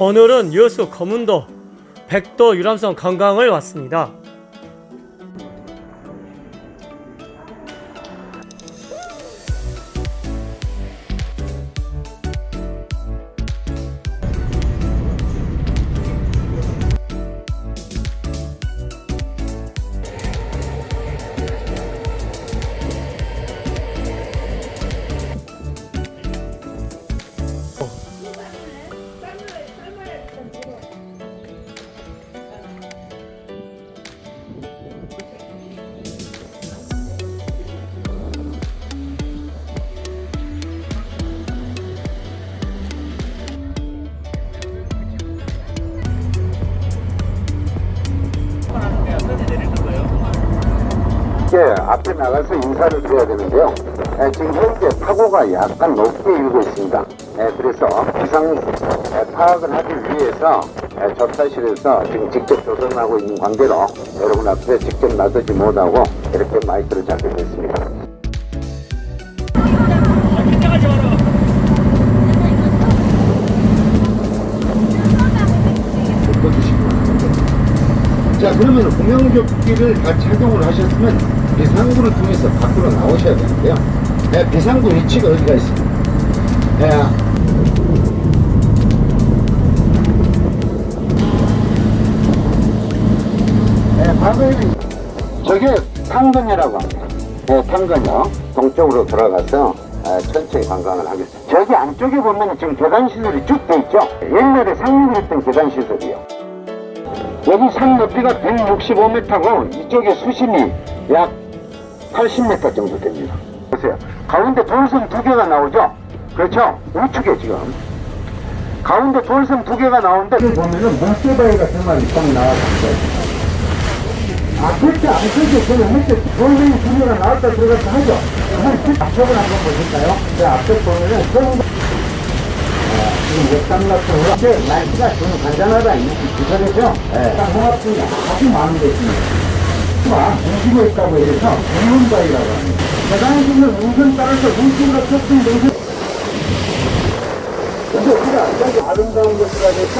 오늘은 여수 검은도 백도 유람선 관광을 왔습니다. 예, 앞에 나가서 인사를 드려야 되는데요. 예, 지금 현재 파고가 약간 높게 일고 있습니다. 예, 그래서 기상 예, 파악을 하기 위해서 예, 접사실에서 지금 직접 조선하고 있는 관계로 여러분 앞에 직접 나서지 못하고 이렇게 마이크를 잡게 됐습니다. 자 그러면 공영조끼를 다 착용을 하셨으면 비상구를 통해서 밖으로 나오셔야 되는데요. 네, 비상구 위치가 어디가 있습니까? 네, 네, 바로에는 저게 탕건이라고 합니다. 네, 탕건이요. 동쪽으로 돌아가서 아, 천천히 관광을 하겠습니다. 저기 안쪽에 보면 지금 계단시설이 쭉 돼 있죠? 옛날에 상륙을 했던 계단시설이요 여기 산 높이가 165m고 이쪽에 수심이 약 80m 정도 됩니다. 보세요. 가운데 돌섬 두 개가 나오죠? 그렇죠? 우측에 지금. 가운데 돌섬 두 개가 나오는데 보면은 물개바위 같은 말이 딱 나와있어요. 아, 그렇게 안 크죠? 그러면 밑에 돌멩이 두 개가 나왔다 들어갔다 하죠? 앞쪽을 한번 보실까요? 그 앞쪽 보면은 성 지금 역삼락으로 이제 날씨가 좀 간단하다 이렇게 기사되죠? 딱 홍합중이 아주 많은 데 있습니다. 가 움직이고 있다고 해서 동문바위라고 합니다. 대단히 있는 운선 따라서 운수가 섞인 동선 근데 우리가 여기 아름다운 것이라 해서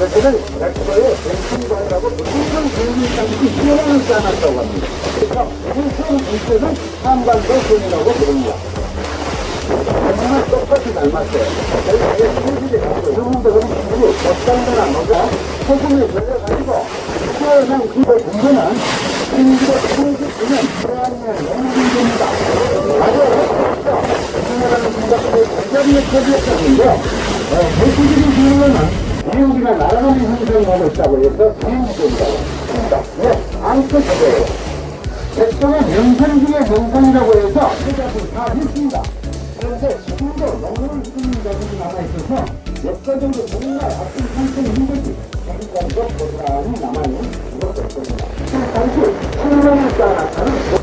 여기를 백도의 뱅킹바위라고 무슨 땅이 뛰어나는 쌓아놨다고 합니다. 그래서 무슨 물때는 한반도 선이라고 부릅니다. 정말 똑같이 닮았어요. 여러분들 우리 친구를 겉단거나 뭐가 소금에 걸려가지고 태어난 그의 근거는 1939년 프랑스의 영국입니다. 아주 어렵죠. 우리나라는 생각보다 대전의 표지였었는데 대표적인 기능은 미국이나 나라는 형성을 하고 있다고 해서 비행기입니다. 네, 아무튼 그거예요. 백성의 명성 중에 명성이라고 해서 세자들 다 했습니다. 그런데 지금도 영혼을 쓰는 자들이 남아있어서 역사적으로 정말 아픈 상태는 힘들지 지금까지도 고스란히 남아있는 이것도 없습니다. 당시 신명을 따라서는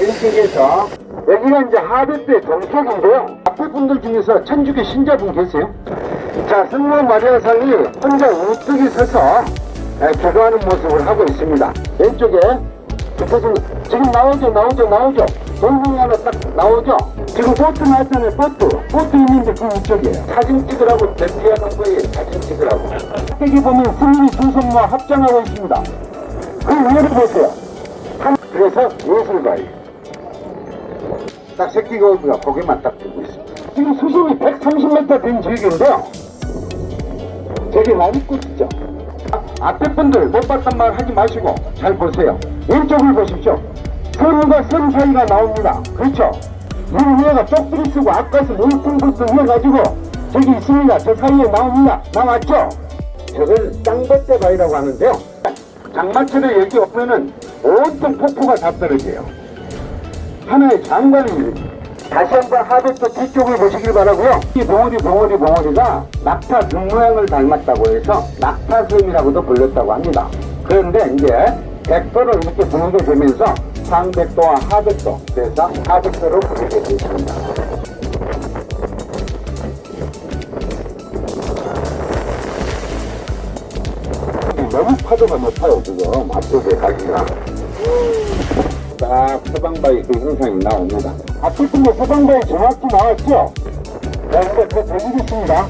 일식에서 여기가 이제 하베트의 동쪽인데요. 앞에 분들 중에서 천주교 신자분 계세요? 자, 성모 마리아상이 혼자 우뚝이 서서 에, 기도하는 모습을 하고 있습니다. 왼쪽에 붙어진 지금 나오죠, 나오죠, 나오죠. 동공이 하나 딱 나오죠. 지금 보트 나왔잖아요, 보트. 보트 있는데 그 위쪽이에요. 사진 찍으라고 대피하는 거에 사진 찍으라고. 여기 보면 스님이 두 손모아 합장하고 있습니다. 그 위를 보세요. 한- 그래서 예술가예요. 딱 새끼 거북이가 고개만 딱 들고 있습니다. 지금 수심이 130m 된 지역인데요. 저기 나무꽃 있죠? 아, 앞에 분들 못 봤단 말 하지 마시고 잘 보세요. 왼쪽을 보십시오. 선과 선 사이가 나옵니다. 그렇죠? 물 위에가 쪽들이 쓰고 아까서 물풍부터 이어가지고 저기 있습니다. 저 사이에 나옵니다. 나왔죠? 저걸 땅벌대 바위라고 하는데요. 장마철에 여기 오면은 온통 폭포가 다 떨어져요. 하나의 장관입니다. 다시 한번 하백도 뒤쪽을 보시길 바라고요. 이 봉우리 봉우리 봉우리가 낙타 눈 모양을 닮았다고 해서 낙타섬이라고도 불렸다고 합니다. 그런데 이제 백도를 이렇게 부르게 되면서 상백도와 하백도 그래서 하백도로 부르게 되었습니다. 너무 파도가 높아요 지금 앞쪽에 가기가 딱 서방바위 그 현상이 나옵니다. 앞에 분도 서방바위 정확히 나왔죠? 자 이제 더 보시겠습니다